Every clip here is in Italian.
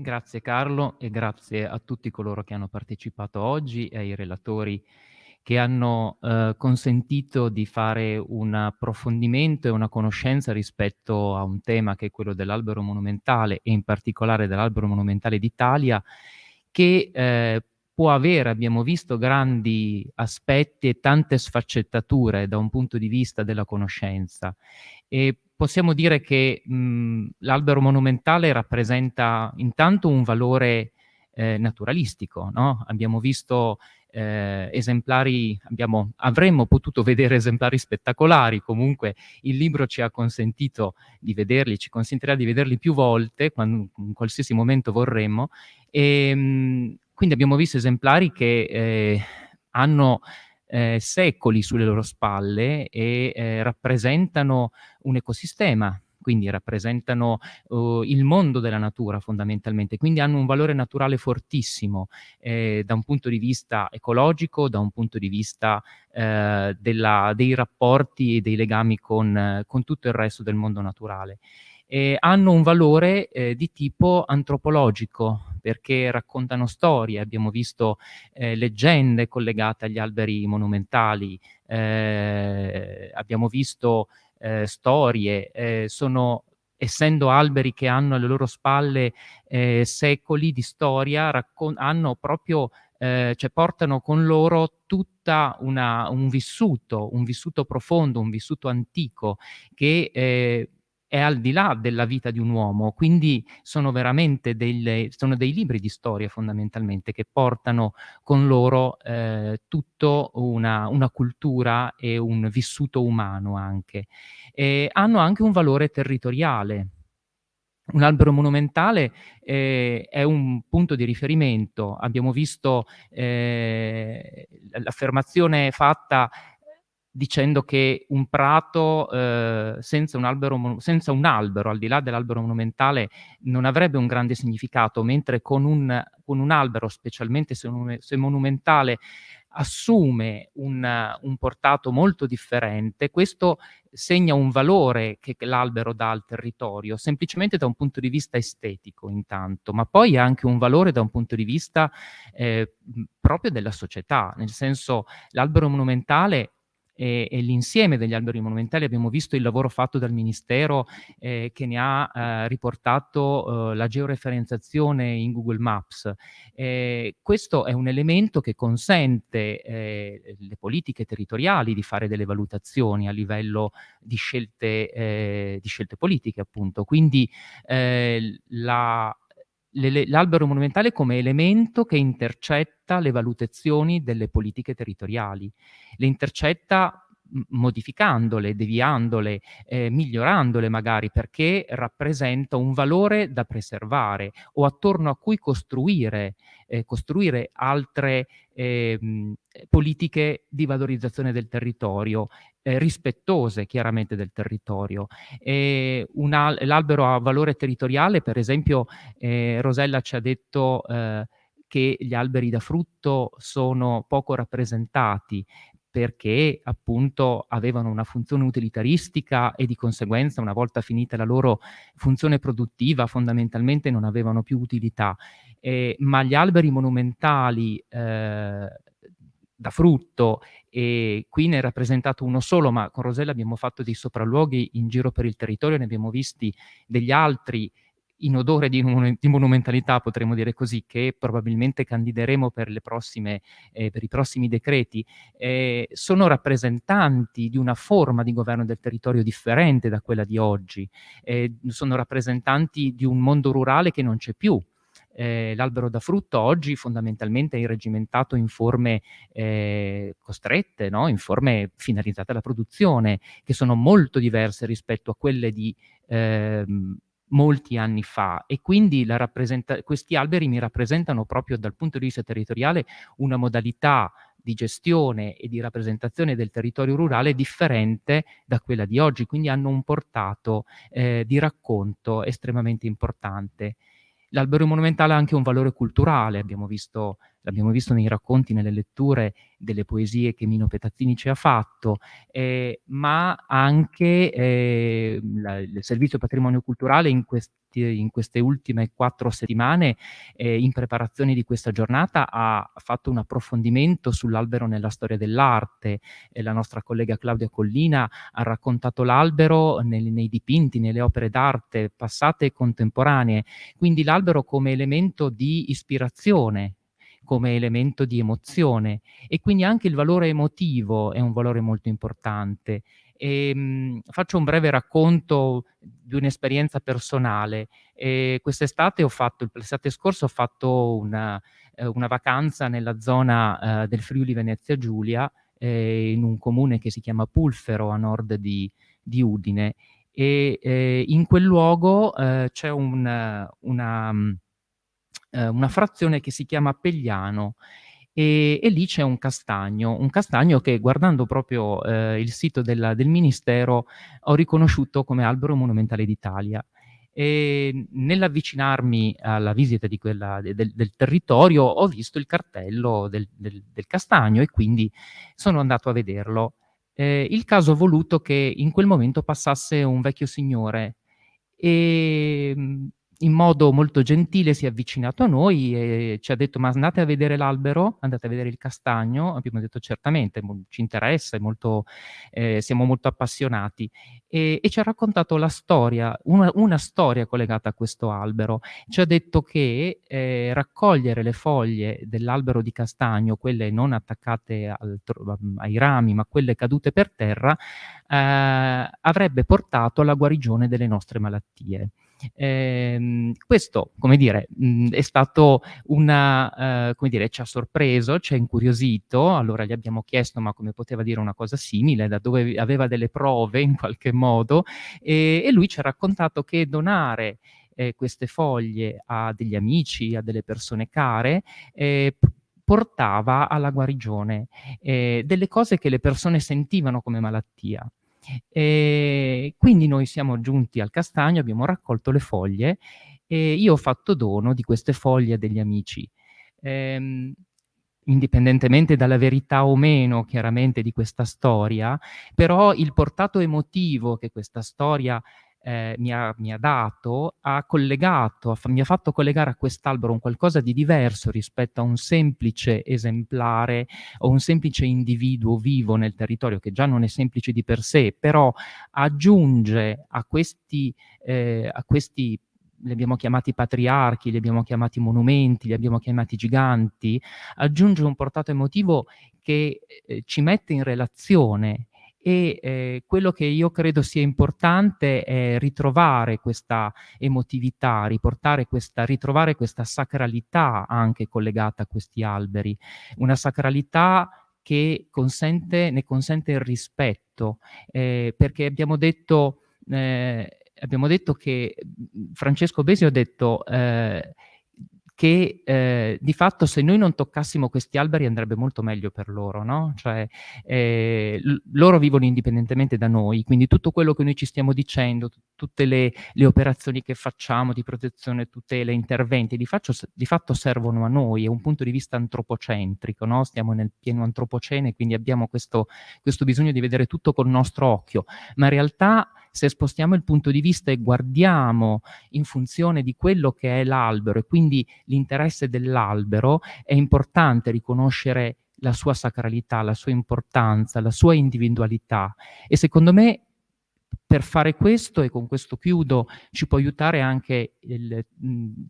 Grazie Carlo e grazie a tutti coloro che hanno partecipato oggi e ai relatori che hanno, uhm, consentito di fare un approfondimento e una conoscenza rispetto a un tema che è quello dell'albero monumentale e in particolare dell'albero monumentale d'Italia che, ehm, può avere, abbiamo visto, grandi aspetti e tante sfaccettature da un punto di vista della conoscenza. E possiamo dire che, l'albero monumentale rappresenta intanto un valore, ehm, naturalistico, no, abbiamo visto, ehm, esemplari abbiamo avremmo potuto vedere esemplari spettacolari, comunque il libro ci ha consentito di vederli, ci consentirà di vederli più volte quan in qualsiasi momento vorremmo, ehm, quindi abbiamo visto esemplari che, ehm, hanno, ehm, secoli sulle loro spalle e, ehm, rappresentano un ecosistema, quindi rappresentano, uhm, il mondo della natura fondamentalmente, quindi hanno un valore naturale fortissimo, ehm, da un punto di vista ecologico, da un punto di vista, ehm, della dei rapporti e dei legami con con tutto il resto del mondo naturale. Ehm, hanno un valore, ehm, di tipo antropologico, perché raccontano storie, abbiamo visto, ehm, leggende collegate agli alberi monumentali, ehm, abbiamo visto, ehm, storie, ehm, sono essendo alberi che hanno alle loro spalle, ehm, secoli di storia, hanno proprio ehm, cioè portano con loro tutta una un vissuto, un vissuto profondo, un vissuto antico che, ehm, è al di là della vita di un uomo, quindi sono veramente delle sono dei libri di storia fondamentalmente che portano con loro, ehm, tutto una una cultura e un vissuto umano anche. Ehm, hanno anche un valore territoriale. Un albero monumentale, ehm, è un punto di riferimento. Abbiamo visto, l l'affermazione fatta dicendo che un prato, uhm, senza un albero senza un albero, al di là dell'albero monumentale, non avrebbe un grande significato, mentre con un con un albero, specialmente se monume se monumentale, assume un un portato molto differente. Questo segna un valore che l'albero dà al territorio, semplicemente da un punto di vista estetico intanto, ma poi ha anche un valore da un punto di vista, mhmm, proprio della società, nel senso l'albero monumentale e e l'insieme degli alberi monumentali abbiamo visto il lavoro fatto dal ministero, ehm, che ne ha, ehm, riportato, uhm, la georeferenziazione in Google Maps. Ehm, questo è un elemento che consente, ehm, le politiche territoriali di fare delle valutazioni a livello di scelte ehm, di scelte politiche appunto. Quindi, la l'albero monumentale come elemento che intercetta le valutazioni delle politiche territoriali. Le intercetta modificandole, deviandole, ehm, migliorandole magari, perché rappresenta un valore da preservare o attorno a cui costruire ehm, costruire altre, ehm, politiche di valorizzazione del territorio, ehm, rispettose chiaramente del territorio. L'albero ha valore territoriale, per esempio, ehm, Rosella ci ha detto, ehm, che gli alberi da frutto sono poco rappresentati perché appunto avevano una funzione utilitaristica e di conseguenza una volta finita la loro funzione produttiva fondamentalmente non avevano più utilità. Ehm, ma gli alberi monumentali, ehm, da frutto, e qui ne è rappresentato uno solo, ma con Rosella abbiamo fatto dei sopralluoghi in giro per il territorio, ne abbiamo visti degli altri in odore di monu di monumentalità, potremmo dire così, che probabilmente candideremo per prossime ehm, per i prossimi decreti, ehm, sono rappresentanti di una forma di governo del territorio differente da quella di oggi. Ehm, sono rappresentanti di un mondo rurale che non c'è più. Ehm, l'albero da frutto oggi fondamentalmente è irregimentato in forme, ehm, costrette, no, in forme finalizzate alla produzione, che sono molto diverse rispetto a quelle di, ehm, molti anni fa e quindi questi alberi mi rappresentano proprio dal punto di vista territoriale una modalità di gestione e di rappresentazione del territorio rurale differente da quella di oggi, quindi hanno un portato, ehm, di racconto estremamente importante. L'albero monumentale ha anche un valore culturale, abbiamo visto l'abbiamo visto nei racconti, nelle letture delle poesie che Mino Petazzini ci ha fatto, ehm, ma anche, ehm, la il Servizio Patrimonio Culturale in questi in queste ultime 4 settimane, ehm, in preparazione di questa giornata, ha fatto un approfondimento sull'albero nella storia dell'arte e la nostra collega Claudia Collina ha raccontato l'albero nel nei dipinti, nelle opere d'arte passate e contemporanee. Quindi l'albero come elemento di ispirazione, come elemento di emozione e quindi anche il valore emotivo è un valore molto importante. Ehm, faccio un breve racconto di un'esperienza personale. Ehm, quest'estate ho fatto l'estate scorsa ho fatto una ehm, una vacanza nella zona, ehm, del Friuli Venezia Giulia, ehm, in un comune che si chiama Pulfero a nord di di Udine e, ehm, in quel luogo, ehm, c'è un una ehm, una frazione che si chiama Pegliano, e e lì c'è un castagno, un castagno che guardando proprio, ehm, il sito del del ministero ho riconosciuto come albero monumentale d'Italia. Ehm, nell'avvicinarmi alla visita quella de del del territorio ho visto il cartello del del del castagno e quindi sono andato a vederlo. Ehm, il caso ha voluto che in quel momento passasse un vecchio signore, ehm, in modo molto gentile si è avvicinato a noi e ci ha detto: "Ma andate a vedere l'albero? Andate a vedere il castagno?" Abbiamo detto: "Certamente, ci interessa, molto ehm, siamo molto appassionati." E e ci ha raccontato la storia, una una storia collegata a questo albero. Ci ha detto che, ehm, raccogliere le foglie dell'albero di castagno, quelle non attaccate al ai rami, ma quelle cadute per terra, ehm, avrebbe portato alla guarigione delle nostre malattie. Ehm, questo, come dire, mhmm, è stato una ehm, come dire, ci ha sorpreso, ci ha incuriosito, allora gli abbiamo chiesto: "Ma come poteva dire una cosa simile? Da dove aveva delle prove in qualche modo?" E e lui ci ha raccontato che donare, ehm, queste foglie a degli amici, a delle persone care, p portava alla guarigione, ehm, delle cose che le persone sentivano come malattia. Ehm, quindi noi siamo giunti al castagno, abbiamo raccolto le foglie e io ho fatto dono di queste foglie a degli amici. Ehm, indipendentemente dalla verità o meno chiaramente di questa storia, però il portato emotivo che questa storia, ehm, mi ha mi ha dato, ha collegato, mi ha fatto collegare a quest'albero un qualcosa di diverso rispetto a un semplice esemplare o un semplice individuo vivo nel territorio, che già non è semplice di per sé, però aggiunge a questi ehm, a questi li abbiamo chiamati patriarchi, li abbiamo chiamati monumenti, li abbiamo chiamati giganti, aggiunge un portato emotivo che, ehm, ci mette in relazione e, ehm, quello che io credo sia importante è ritrovare questa emotività, riportare questa ritrovare questa sacralità anche collegata a questi alberi. Una sacralità che consente ne consente il rispetto, ehm, perché abbiamo detto ehm, abbiamo detto che Francesco Besi ha detto, ehm, che, ehm, di fatto se noi non toccassimo questi alberi andrebbe molto meglio per loro, no, cioè, l loro vivono indipendentemente da noi, quindi tutto quello che noi ci stiamo dicendo, tutte le le operazioni che facciamo di protezione, tutela, interventi, di faccio di fatto servono a noi, è un punto di vista antropocentrico, no, stiamo nel pieno antropocene, quindi abbiamo questo questo bisogno di vedere tutto col nostro occhio, ma in realtà se spostiamo il punto di vista e guardiamo in funzione di quello che è l'albero e quindi l'interesse dell'albero, è importante riconoscere la sua sacralità, la sua importanza, la sua individualità. E secondo me per fare questo, e con questo chiudo, ci può aiutare anche il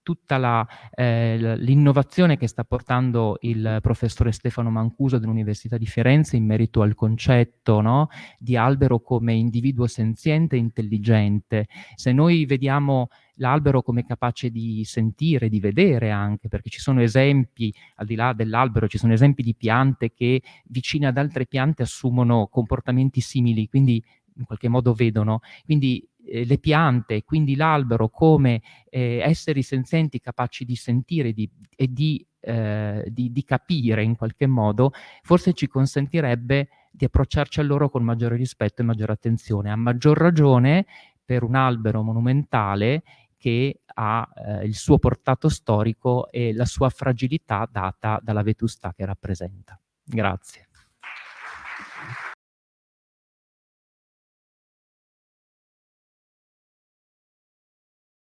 tutta l l'innovazione che sta portando il professore Stefano Mancuso dell'Università di Firenze in merito al concetto, no, di albero come individuo senziente e intelligente. Se noi vediamo l'albero come capace di sentire, di vedere anche, perché ci sono esempi, al di là dell'albero, ci sono esempi di piante che vicine ad altre piante assumono comportamenti simili, quindi in qualche modo vedono. Quindi, ehm, le piante, quindi l'albero come, ehm, esseri senzienti capaci di sentire di e di ehm, di di capire in qualche modo, forse ci consentirebbe di approcciarci a loro con maggiore rispetto e maggiore attenzione. A maggior ragione per un albero monumentale che ha, ehm, il suo portato storico e la sua fragilità data dalla vetustà che rappresenta. Grazie.